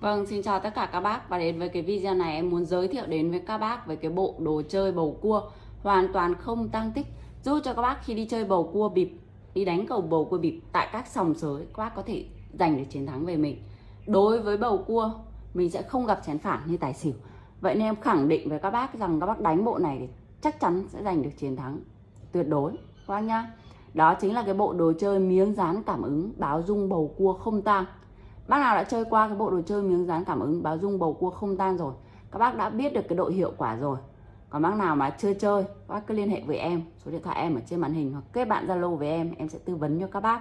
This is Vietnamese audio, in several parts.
Vâng, xin chào tất cả các bác. Và đến với cái video này em muốn giới thiệu đến với các bác về cái bộ đồ chơi bầu cua. Hoàn toàn không tăng tích. Giúp cho các bác khi đi chơi bầu cua bịp đi đánh cầu bầu cua bịp tại các sòng sới các bác có thể giành được chiến thắng về mình. Đối với bầu cua mình sẽ không gặp chén phản như tài xỉu. Vậy nên em khẳng định với các bác rằng các bác đánh bộ này thì chắc chắn sẽ giành được chiến thắng tuyệt đối. Các bác nhá. Đó chính là cái bộ đồ chơi miếng dán cảm ứng báo dung bầu cua không tang. Bác nào đã chơi qua cái bộ đồ chơi miếng dán cảm ứng báo dung bầu cua không tan rồi, Các bác đã biết được cái độ hiệu quả rồi. Còn bác nào mà chưa chơi, Các bác cứ liên hệ với em, Số điện thoại em ở trên màn hình Hoặc kết bạn Zalo với em Em sẽ tư vấn cho các bác.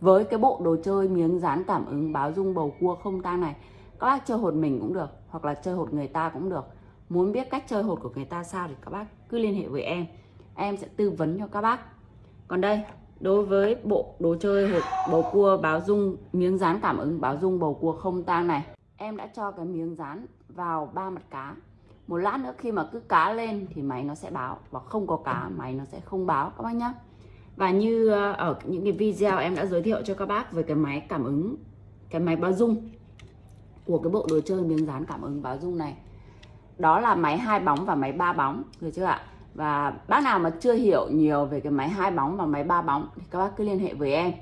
Với cái bộ đồ chơi miếng dán cảm ứng báo dung bầu cua không tan này, Các bác chơi hột mình cũng được, Hoặc là chơi hột người ta cũng được. Muốn biết cách chơi hột của người ta sao Thì các bác cứ liên hệ với em Em sẽ tư vấn cho các bác. Còn đây đối với bộ đồ chơi hộp bầu cua, báo dung, miếng dán cảm ứng, báo dung, bầu cua không tang này. Em đã cho cái miếng dán vào ba mặt cá. Một lát nữa khi mà cứ cá lên thì máy nó sẽ báo. Và không có cá, máy nó sẽ không báo, các bác nhé và như ờ, ở những cái video em đã giới thiệu cho các bác về cái máy cảm ứng, cái máy báo dung của cái bộ đồ chơi miếng dán cảm ứng, báo dung này. Đó là máy hai bóng và máy ba bóng, được chưa ạ? Và bác nào mà chưa hiểu nhiều về cái máy hai bóng và máy ba bóng thì các bác cứ liên hệ với em.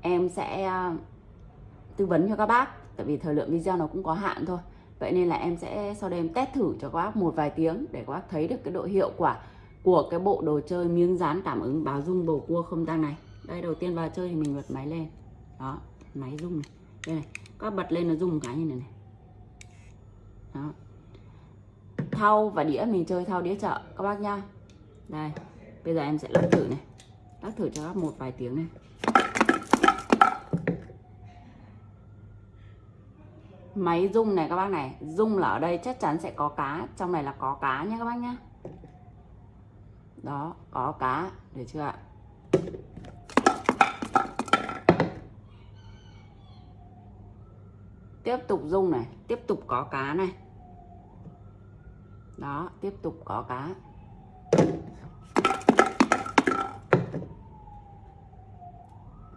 Em sẽ à, tư vấn cho các bác, tại vì thời lượng video nó cũng có hạn thôi. Vậy nên là em sẽ sau đây em test thử cho các bác một vài tiếng để các bác thấy được cái độ hiệu quả của cái bộ đồ chơi miếng dán cảm ứng báo rung bầu cua không tăng này. Đây, đầu tiên vào chơi thì mình bật máy lên. Đó, máy rung này. Đây này, các bật lên nó rung cái như này này. Đó thau và đĩa, mình chơi thau đĩa chợ, các bác nhá. Đây, bây giờ em sẽ lắc thử này. Lắc thử cho các một vài tiếng này. Máy rung này các bác này, rung là ở đây chắc chắn sẽ có cá, trong này là có cá nhé các bác nhá. Đó, có cá, được chưa ạ? Tiếp tục rung này, tiếp tục có cá này đó, tiếp tục có cá.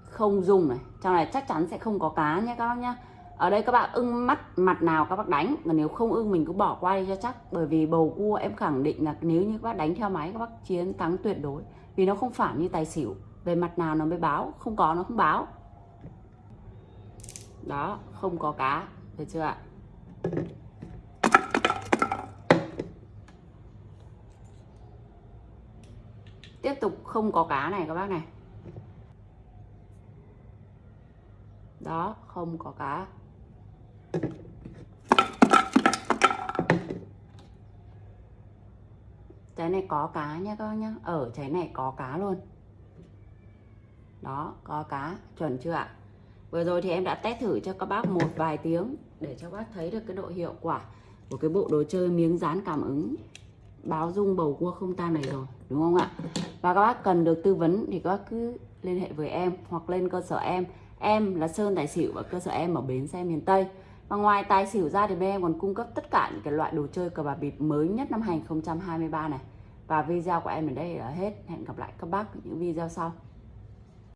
Không dùng này. Trong này chắc chắn sẽ không có cá nhé các bác nhá ở đây các bạn ưng mắt, mặt nào các bác đánh. Còn nếu không ưng mình cứ bỏ qua đi cho chắc. Bởi vì bầu cua em khẳng định là nếu như các bác đánh theo máy, các bác chiến thắng tuyệt đối. Vì nó không phản như tài xỉu. Về mặt nào nó mới báo? Không có, nó không báo. Đó, không có cá. Được chưa ạ? Tiếp tục không có cá này các bác này. Đó, không có cá. Trái này có cá nhé các bác nhá. Ở trái này có cá luôn. Đó, có cá. Chuẩn chưa ạ? Vừa rồi thì em đã test thử cho các bác một vài tiếng để cho các bác thấy được cái độ hiệu quả của cái bộ đồ chơi miếng dán cảm ứng báo dung bầu cua không tan này rồi, đúng không ạ? Và các bác cần được tư vấn thì các bác cứ liên hệ với em hoặc lên cơ sở em. Em là Sơn Tài Xỉu và cơ sở em ở Bến Xe miền Tây. Và ngoài tài xỉu ra thì bên em còn cung cấp tất cả những cái loại đồ chơi cờ bạc bịp mới nhất năm 2023 này. Và video của em ở đây là hết. Hẹn gặp lại các bác ở những video sau.